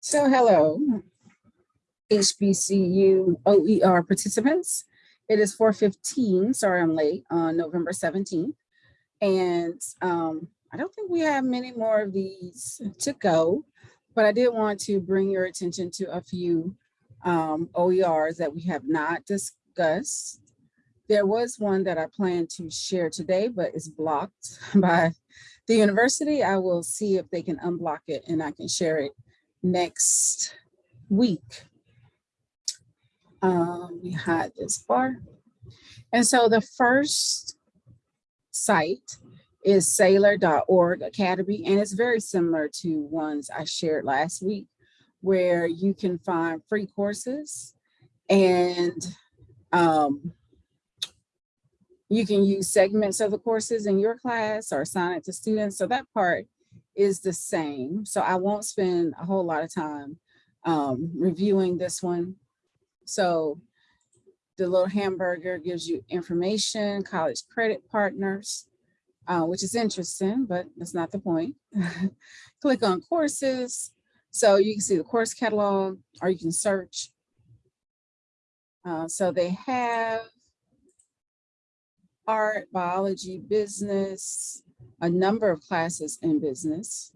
So hello, HBCU OER participants. It is 4:15, sorry I'm late, on November 17th. And um, I don't think we have many more of these to go, but I did want to bring your attention to a few um, OERs that we have not discussed. There was one that I plan to share today, but it's blocked by the university. I will see if they can unblock it and I can share it next week. Um, we had this bar. And so the first site is saylor.org academy, and it's very similar to ones I shared last week, where you can find free courses and um, you can use segments of the courses in your class or assign it to students. So that part is the same. So I won't spend a whole lot of time um, reviewing this one. So the little hamburger gives you information, college credit partners, uh, which is interesting, but that's not the point. Click on courses. So you can see the course catalog or you can search. Uh, so they have art, biology, business, a number of classes in business.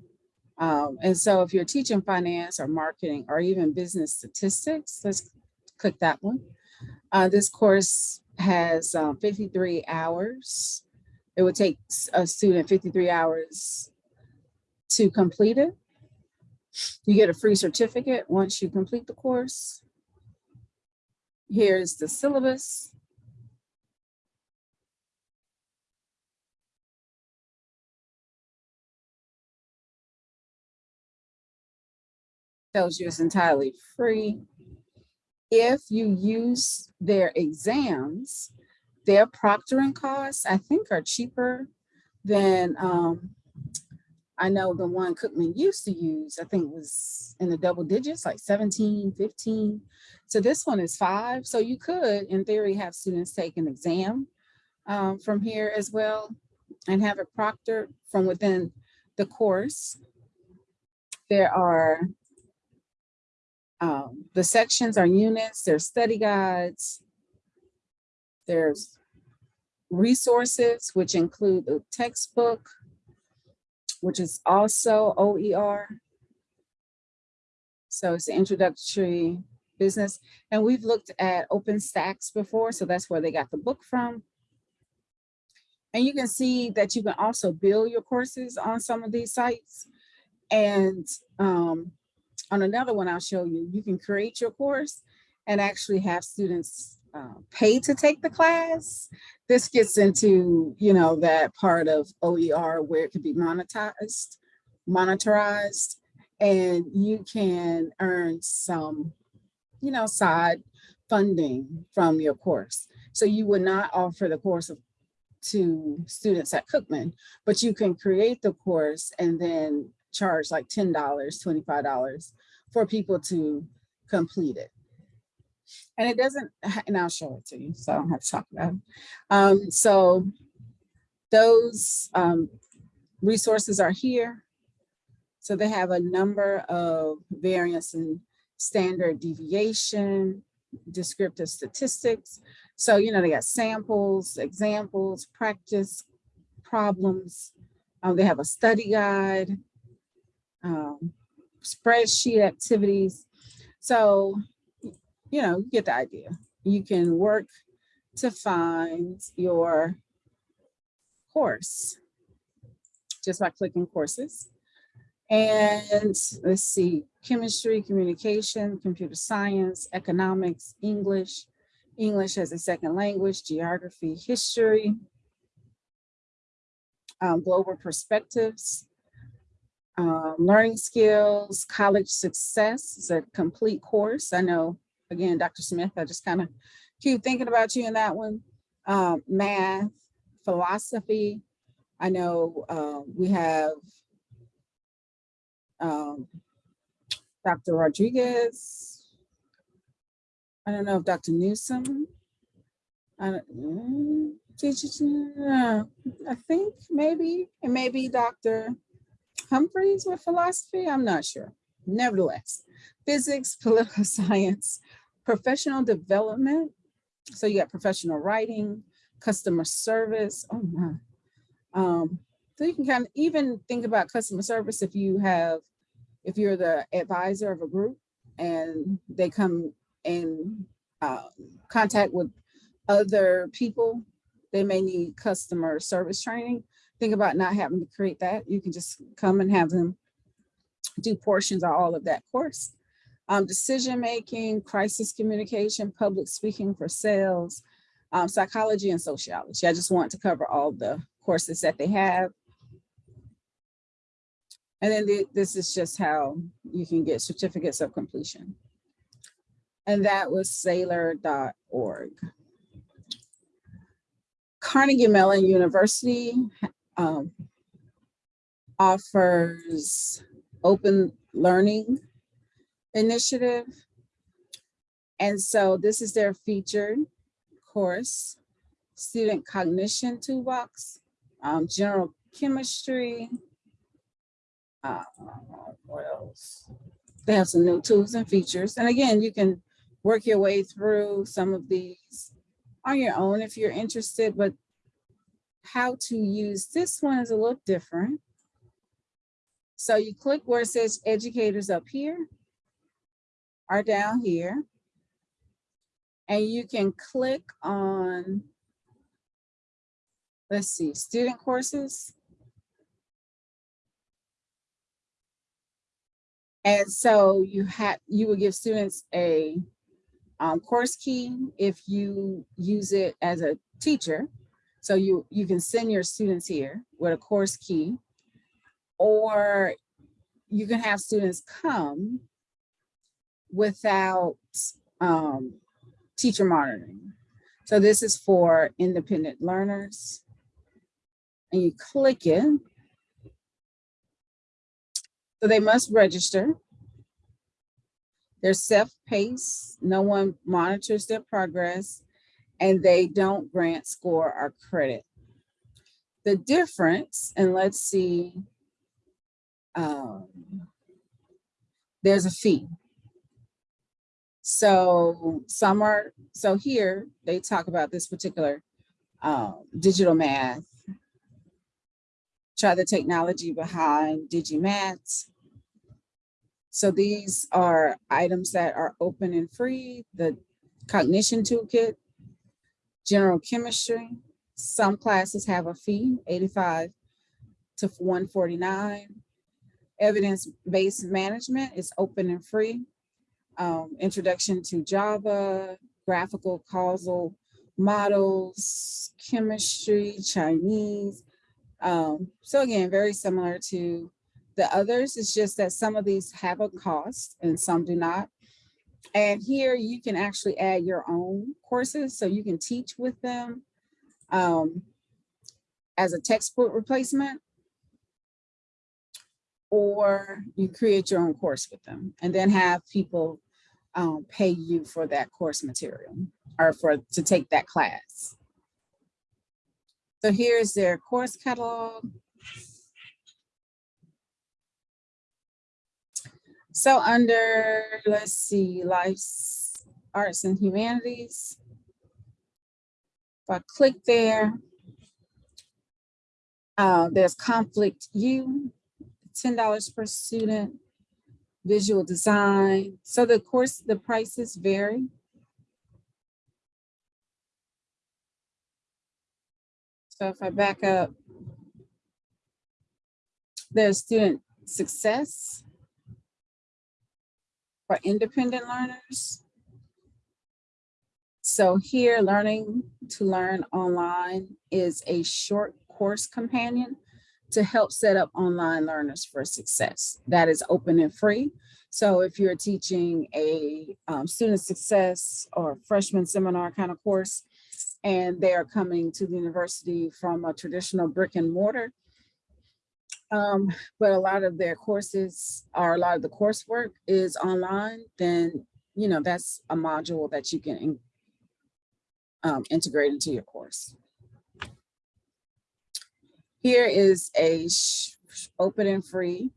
Um, and so if you're teaching finance or marketing or even business statistics, let's click that one. Uh, this course has um, 53 hours. It would take a student 53 hours to complete it. You get a free certificate once you complete the course. Here's the syllabus. Tells you it's entirely free. If you use their exams, their proctoring costs, I think are cheaper than um, I know the one Cookman used to use, I think was in the double digits, like 17, 15. So this one is five. So you could, in theory, have students take an exam um, from here as well and have it proctored from within the course. There are um, the sections are units, there's study guides, there's resources, which include the textbook, which is also OER. So it's the introductory business. And we've looked at OpenStax before, so that's where they got the book from. And you can see that you can also build your courses on some of these sites. And um, on another one I'll show you, you can create your course and actually have students uh, pay to take the class. This gets into, you know, that part of OER where it can be monetized, monetized, and you can earn some, you know, side funding from your course. So you would not offer the course of, to students at Cookman, but you can create the course and then charge like $10, $25 for people to complete it. And it doesn't, and I'll show it to you, so I don't have to talk about it. Um, so those um, resources are here. So they have a number of variance in standard deviation, descriptive statistics. So, you know, they got samples, examples, practice, problems. Um, they have a study guide, um, spreadsheet activities. So, you know, you get the idea. You can work to find your course just by clicking courses. And let's see, chemistry, communication, computer science, economics, English, English as a second language, geography, history, um, global perspectives, um, learning skills, college success is a complete course. I know, again, Dr. Smith, I just kind of keep thinking about you in that one. Um, math, philosophy. I know uh, we have um, Dr. Rodriguez. I don't know if Dr. Newsom. I, mm, I think maybe, and maybe Dr. Humphreys with philosophy? I'm not sure. nevertheless, physics, political science, professional development. So you got professional writing, customer service. Oh my. Um, so you can kind of even think about customer service if you have, if you're the advisor of a group and they come in uh, contact with other people, they may need customer service training. Think about not having to create that. You can just come and have them do portions of all of that course. Um, decision making, crisis communication, public speaking for sales, um, psychology and sociology. I just want to cover all the courses that they have. And then the, this is just how you can get certificates of completion. And that was Saylor.org. Carnegie Mellon University um, offers open learning initiative. And so this is their featured course, student cognition toolbox, um, general chemistry. Uh, what else? They have some new tools and features. And again, you can work your way through some of these on your own if you're interested, but how to use this one is a little different. So you click where it says educators up here or down here. And you can click on, let's see, student courses. And so you have you will give students a um, course key if you use it as a teacher. So you, you can send your students here with a course key, or you can have students come without um, teacher monitoring. So this is for independent learners. And you click it. So they must register. They're self-paced, no one monitors their progress, and they don't grant score or credit. The difference, and let's see, um, there's a fee. So some are, so here they talk about this particular um, digital math, try the technology behind DigiMath, so these are items that are open and free, the cognition toolkit, general chemistry. Some classes have a fee, 85 to 149. Evidence-based management is open and free. Um, introduction to Java, graphical causal models, chemistry, Chinese. Um, so again, very similar to the others It's just that some of these have a cost and some do not. And here you can actually add your own courses so you can teach with them um, as a textbook replacement or you create your own course with them and then have people um, pay you for that course material or for to take that class. So here's their course catalog. So under, let's see, life's arts and humanities. If I click there, uh, there's conflict U, $10 per student, visual design. So the course, the prices vary. So if I back up, there's student success for independent learners. So here, Learning to Learn Online is a short course companion to help set up online learners for success. That is open and free. So if you're teaching a um, student success or freshman seminar kind of course, and they are coming to the university from a traditional brick and mortar, um, but a lot of their courses or a lot of the coursework is online, then, you know, that's a module that you can in, um, integrate into your course. Here is a open and free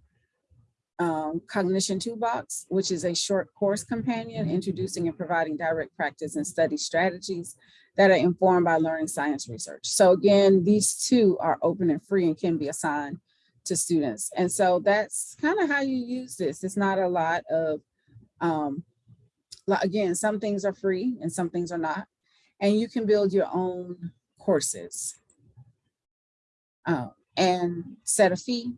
um, Cognition Toolbox, which is a short course companion introducing and providing direct practice and study strategies that are informed by learning science research. So again, these two are open and free and can be assigned to students. And so that's kind of how you use this. It's not a lot of, um, again, some things are free and some things are not. And you can build your own courses uh, and set a fee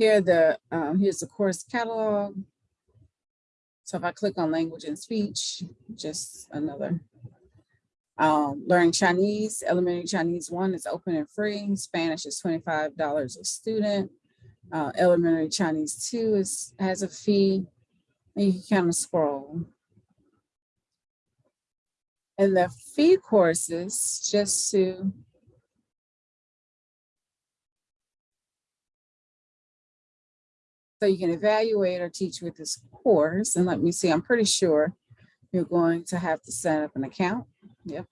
Here the um, here's the course catalog. So if I click on language and speech, just another. Um, learning Chinese, elementary Chinese one is open and free. Spanish is $25 a student. Uh, elementary Chinese two is has a fee. And you can kind of scroll. And the fee courses, just to So you can evaluate or teach with this course. And let me see, I'm pretty sure you're going to have to set up an account. Yep.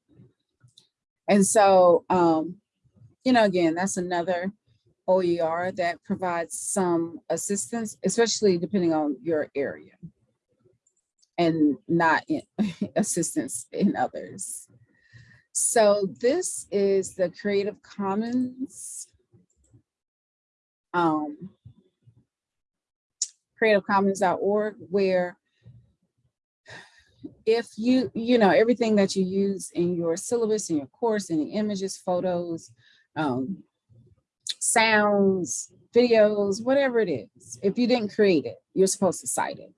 And so, um, you know, again, that's another OER that provides some assistance, especially depending on your area and not in, assistance in others. So this is the Creative Commons um, creativecommons.org where if you, you know, everything that you use in your syllabus, in your course, any images, photos, um, sounds, videos, whatever it is, if you didn't create it, you're supposed to cite it.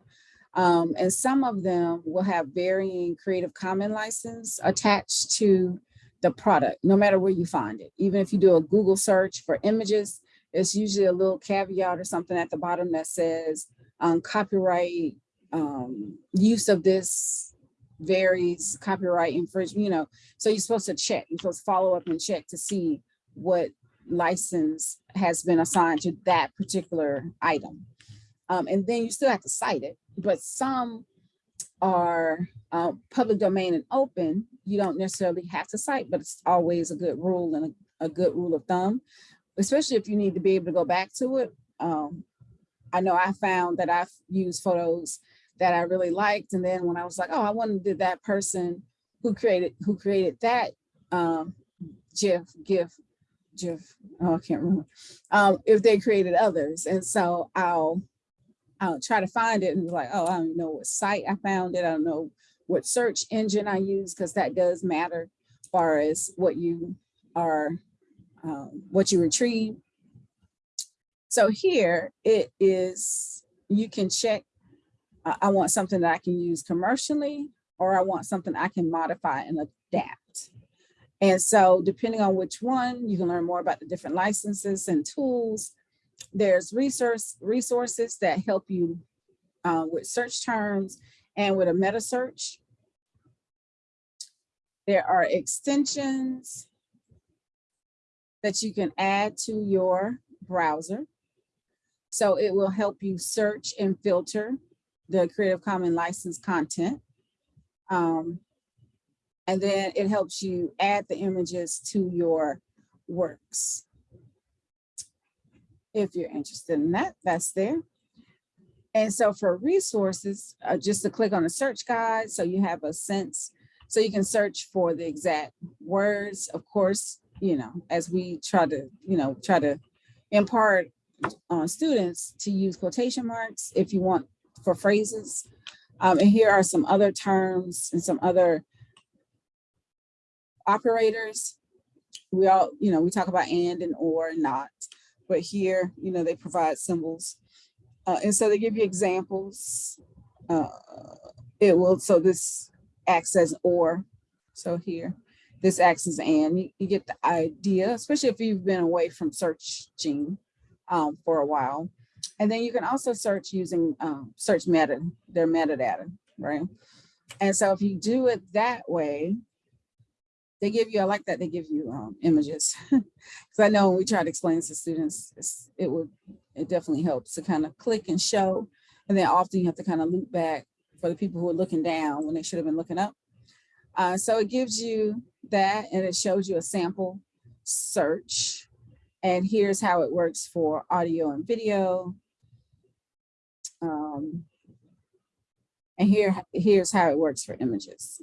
Um, and some of them will have varying Creative Commons license attached to the product, no matter where you find it. Even if you do a Google search for images, it's usually a little caveat or something at the bottom that says um, copyright um, use of this varies copyright infringement, you know, so you're supposed to check, you're supposed to follow up and check to see what license has been assigned to that particular item. Um, and then you still have to cite it, but some are uh, public domain and open, you don't necessarily have to cite, but it's always a good rule and a, a good rule of thumb especially if you need to be able to go back to it. Um, I know I found that I've used photos that I really liked. And then when I was like, oh, I wanted that person who created who created that um, GIF, GIF, GIF, oh, I can't remember, um, if they created others. And so I'll, I'll try to find it and be like, oh, I don't know what site I found it. I don't know what search engine I use because that does matter as far as what you are um, what you retrieve. So here it is, you can check, I want something that I can use commercially, or I want something I can modify and adapt. And so depending on which one, you can learn more about the different licenses and tools. There's resource resources that help you uh, with search terms and with a meta search. There are extensions that you can add to your browser. So it will help you search and filter the Creative Commons licensed content. Um, and then it helps you add the images to your works. If you're interested in that, that's there. And so for resources, uh, just to click on the search guide, so you have a sense, so you can search for the exact words. Of course, you know, as we try to, you know, try to impart on students to use quotation marks if you want for phrases. Um, and here are some other terms and some other operators. We all, you know, we talk about and and or and not, but here, you know, they provide symbols. Uh, and so they give you examples. Uh, it will, so this acts as or, so here this acts as and. You, get the idea, especially if you've been away from searching um, for a while. And then you can also search using um, search meta, their metadata, right? And so if you do it that way, they give you, I like that they give you um, images. Because I know when we try to explain this to students, it would, it definitely helps to kind of click and show. And then often you have to kind of loop back for the people who are looking down when they should have been looking up. Uh, so it gives you that and it shows you a sample search. And here's how it works for audio and video. Um, and here, here's how it works for images.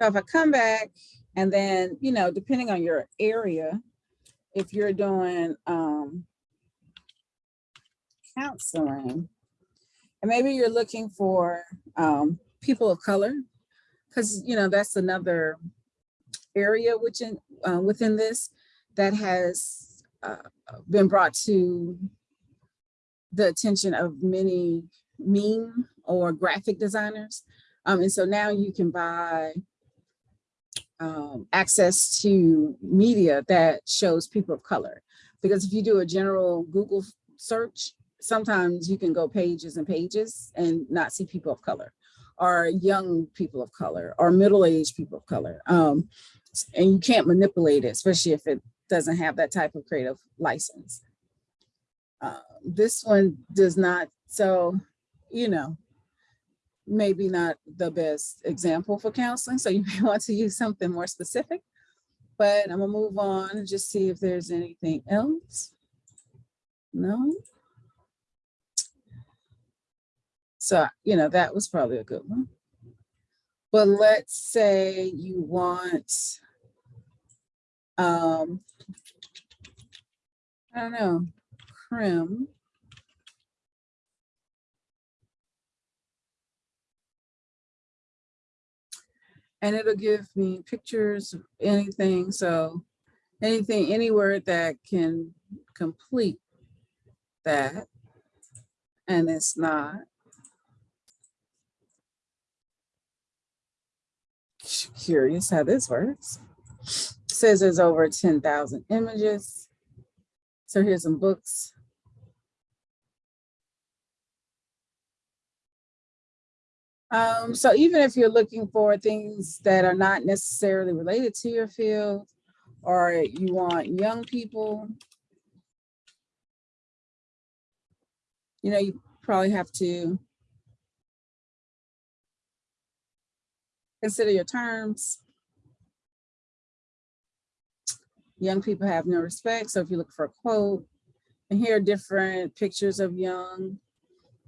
So if I come back and then, you know, depending on your area, if you're doing um, counseling, and maybe you're looking for um, people of color, because, you know, that's another area within, uh, within this that has uh, been brought to the attention of many meme or graphic designers. Um, and so now you can buy um, access to media that shows people of color. Because if you do a general Google search, sometimes you can go pages and pages and not see people of color or young people of color or middle-aged people of color. Um, and you can't manipulate it, especially if it doesn't have that type of creative license. Uh, this one does not, so, you know, maybe not the best example for counseling. So you may want to use something more specific, but I'm gonna move on and just see if there's anything else. No. So, you know, that was probably a good one. But let's say you want, um, I don't know, crim. And it'll give me pictures, anything. So anything, any word that can complete that. And it's not. Curious how this works. Says there's over 10,000 images. So here's some books. Um, so even if you're looking for things that are not necessarily related to your field, or you want young people, you know, you probably have to consider your terms. Young people have no respect. So if you look for a quote, and here are different pictures of young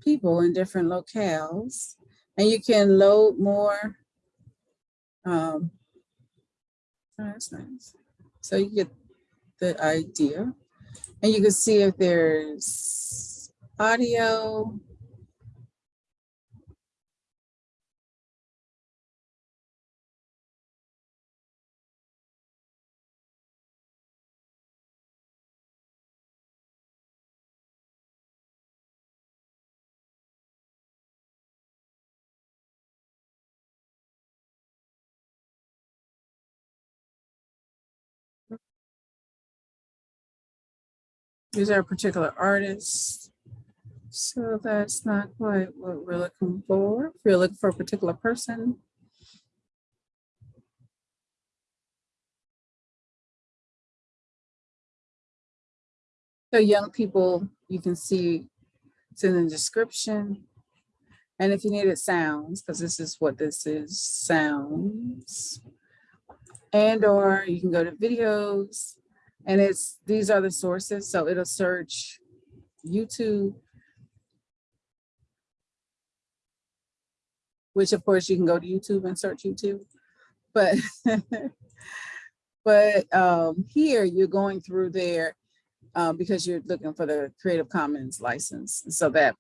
people in different locales. And you can load more. Um, oh, that's nice. So you get the idea. And you can see if there's audio, These are particular artist? So that's not quite what we're looking for. If you're looking for a particular person. So young people, you can see it's in the description. And if you needed sounds, because this is what this is, sounds. And or you can go to videos and it's, these are the sources. So it'll search YouTube, which of course you can go to YouTube and search YouTube. But, but um, here you're going through there um, because you're looking for the Creative Commons license. So that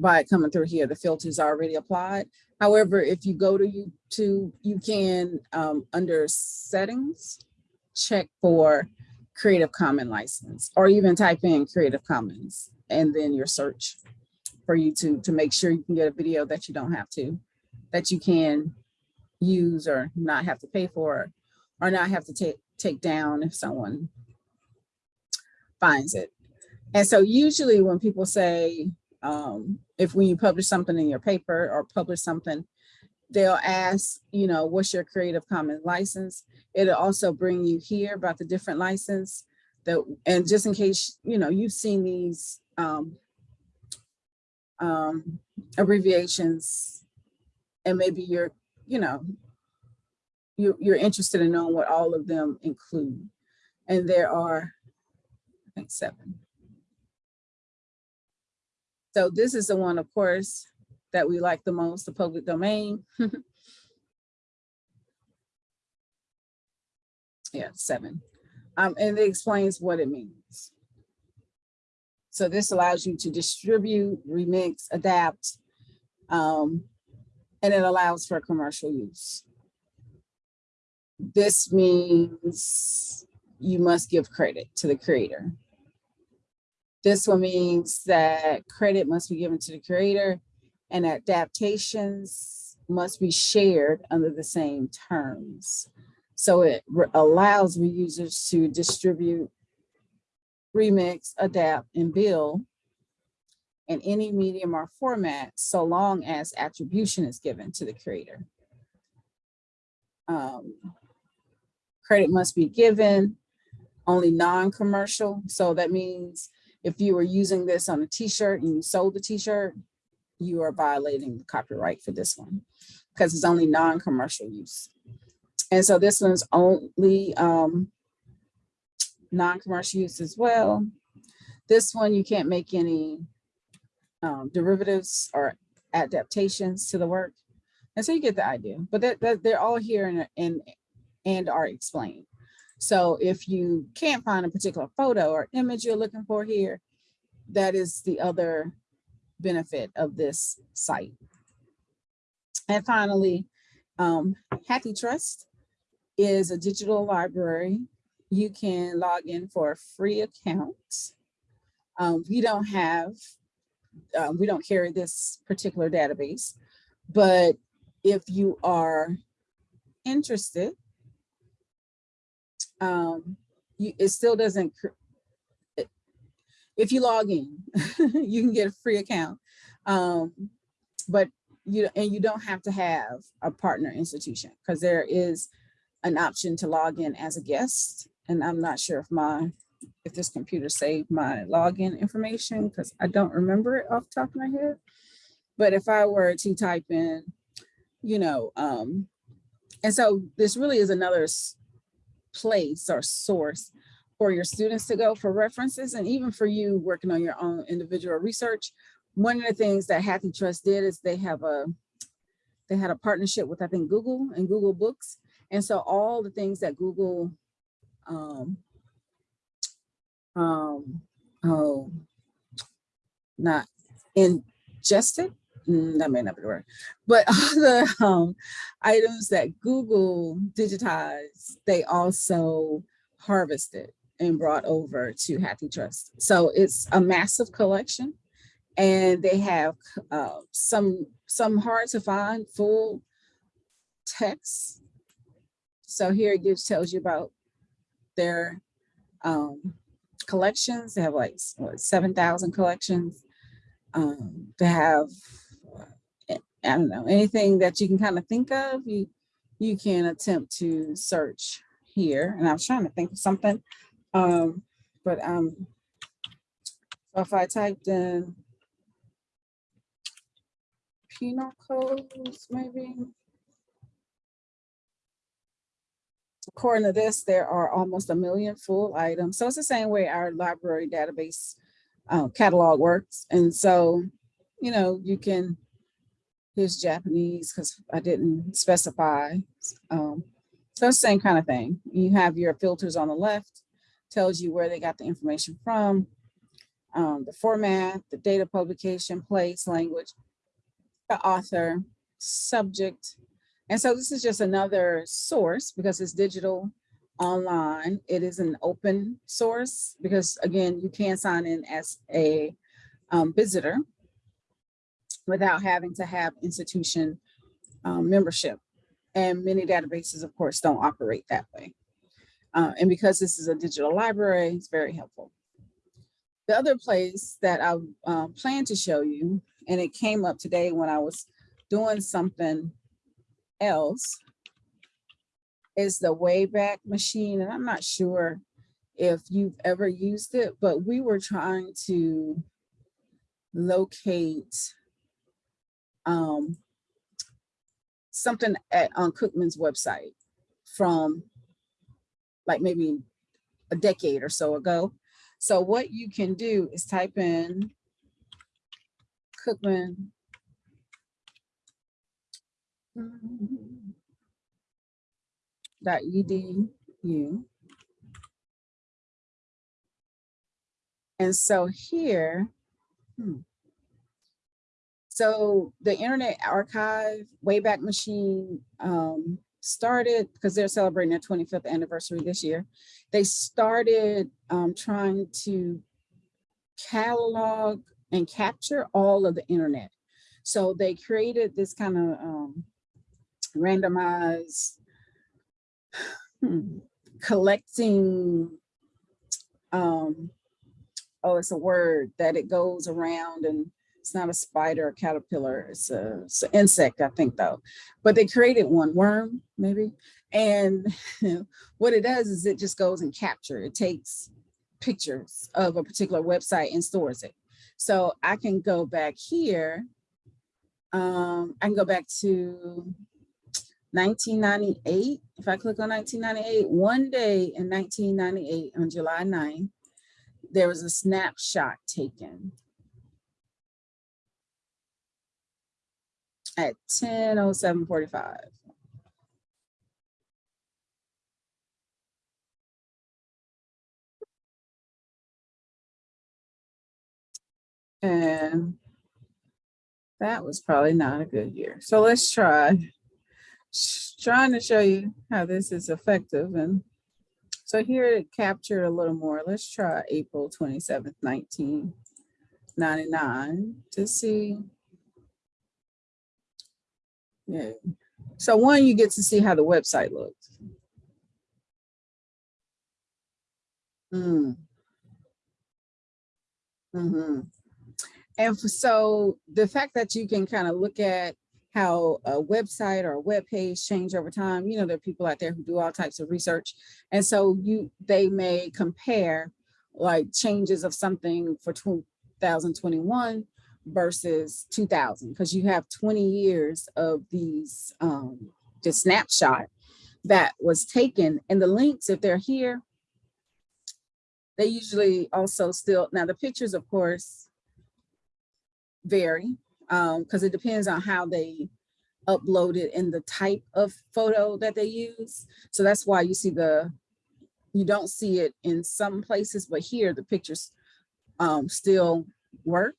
by coming through here, the filters are already applied. However, if you go to YouTube, you can, um, under settings, check for Creative Commons license or even type in Creative Commons and then your search for YouTube to make sure you can get a video that you don't have to, that you can use or not have to pay for or not have to take take down if someone finds it. And so usually when people say, um, if when you publish something in your paper or publish something, they'll ask, you know, what's your Creative Commons license? It'll also bring you here about the different license that, and just in case, you know, you've seen these um, um, abbreviations and maybe you're, you know, you, you're interested in knowing what all of them include. And there are, I think, seven. So this is the one, of course, that we like the most, the public domain. Yeah, seven. Um, and it explains what it means. So this allows you to distribute, remix, adapt, um, and it allows for commercial use. This means you must give credit to the creator. This one means that credit must be given to the creator and adaptations must be shared under the same terms. So it allows reusers to distribute, remix, adapt, and build in any medium or format, so long as attribution is given to the creator. Um, credit must be given, only non-commercial. So that means if you were using this on a t-shirt and you sold the t-shirt, you are violating the copyright for this one because it's only non-commercial use. And so this one's only um, non-commercial use as well. This one, you can't make any um, derivatives or adaptations to the work. And so you get the idea, but that, that they're all here and, and, and are explained. So if you can't find a particular photo or image you're looking for here, that is the other benefit of this site. And finally, um, HathiTrust is a digital library. You can log in for a free account. Um, we don't have, uh, we don't carry this particular database, but if you are interested, um, you, it still doesn't, if you log in, you can get a free account. Um, but you, and you don't have to have a partner institution because there is an option to log in as a guest. And I'm not sure if my, if this computer saved my login information because I don't remember it off the top of my head. But if I were to type in, you know, um, and so this really is another place or source for your students to go for references and even for you working on your own individual research. One of the things that HathiTrust did is they have a, they had a partnership with I think Google and Google Books. And so all the things that Google, um, um, oh, not ingested, mm, that may not be the word, but all the um, items that Google digitized, they also harvested and brought over to HathiTrust. So it's a massive collection and they have uh, some some hard to find full texts. so here it gives tells you about their um, collections. They have like 7,000 collections. Um, they have, I don't know, anything that you can kind of think of, you, you can attempt to search here. And I was trying to think of something, um, but um, so if I typed in penal codes, maybe, according to this, there are almost a million full items. So it's the same way our library database uh, catalog works. And so, you know, you can, here's Japanese because I didn't specify. Um, so same kind of thing. You have your filters on the left, tells you where they got the information from, um, the format, the data publication, place, language, the author, subject, and so this is just another source because it's digital online. It is an open source because again, you can sign in as a um, visitor without having to have institution um, membership. And many databases, of course, don't operate that way. Uh, and because this is a digital library, it's very helpful. The other place that I um, plan to show you, and it came up today when I was doing something else is the Wayback Machine. And I'm not sure if you've ever used it, but we were trying to locate um, something at, on Cookman's website. from like maybe a decade or so ago. So what you can do is type in Cookman. Dot edu. And so here, hmm, so the Internet Archive Wayback Machine um, started because they're celebrating their 25th anniversary this year. They started um, trying to catalog and capture all of the internet. So they created this kind of um, randomized hmm, collecting um, oh, it's a word that it goes around and it's not a spider or caterpillar, it's, a, it's an insect, I think though. But they created one, worm maybe. And what it does is it just goes and capture. It takes pictures of a particular website and stores it. So I can go back here. Um, I can go back to 1998. If I click on 1998, one day in 1998 on July 9th, there was a snapshot taken at 10.07.45. And that was probably not a good year. So let's try trying to show you how this is effective and so here it captured a little more. Let's try April 27th, 1999 to see. Yeah. So one, you get to see how the website looks. Mm. Mm -hmm. And so the fact that you can kind of look at how a website or a web page change over time. You know, there are people out there who do all types of research. And so you they may compare like changes of something for 2021 versus 2000 because you have 20 years of these um the snapshot that was taken and the links if they're here they usually also still now the pictures of course vary because um, it depends on how they upload it and the type of photo that they use. So that's why you see the, you don't see it in some places, but here the pictures um, still work.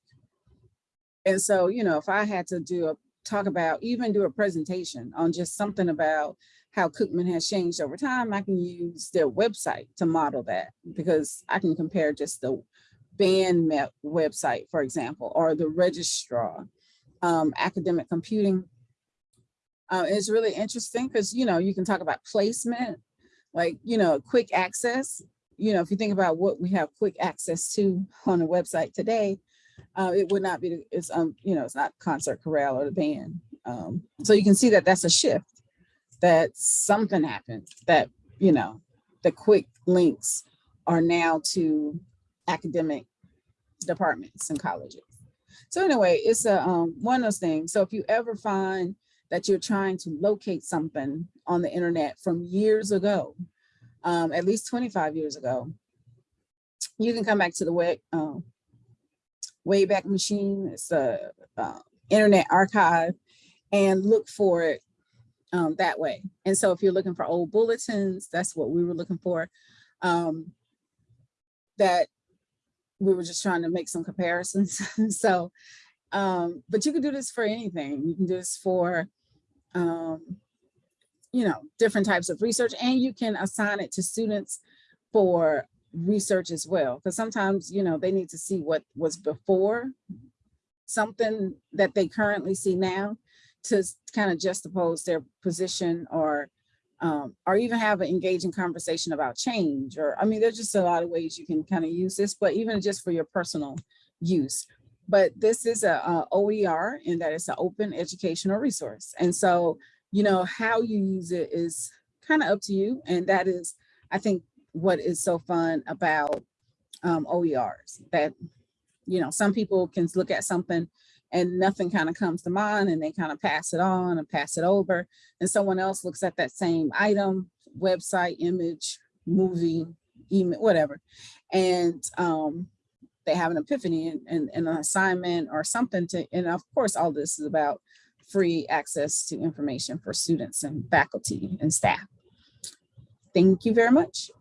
And so, you know, if I had to do a talk about, even do a presentation on just something about how Cookman has changed over time, I can use their website to model that because I can compare just the band website, for example, or the registrar um, academic computing. Uh, it's really interesting because, you know, you can talk about placement, like, you know, quick access. You know, if you think about what we have quick access to on the website today, uh, it would not be, it's, um, you know, it's not concert chorale or the band. Um, so you can see that that's a shift, that something happened, that, you know, the quick links are now to academic departments and colleges. So anyway, it's a um, one of those things. So if you ever find that you're trying to locate something on the internet from years ago, um, at least 25 years ago, you can come back to the way, um, Wayback Machine. It's a uh, internet archive and look for it um, that way. And so if you're looking for old bulletins, that's what we were looking for. Um, that we were just trying to make some comparisons. so, um, but you can do this for anything. You can do this for, um, you know, different types of research and you can assign it to students for research as well. Because sometimes, you know, they need to see what was before something that they currently see now to kind of juxtapose their position or um, or even have an engaging conversation about change or I mean there's just a lot of ways you can kind of use this but even just for your personal use but this is a, a OER and that it's an open educational resource and so you know how you use it is kind of up to you and that is I think what is so fun about um, OERs that, you know, some people can look at something and nothing kind of comes to mind and they kind of pass it on and pass it over. And someone else looks at that same item, website, image, movie, email, whatever. And um, they have an epiphany and, and, and an assignment or something to, and of course, all this is about free access to information for students and faculty and staff. Thank you very much.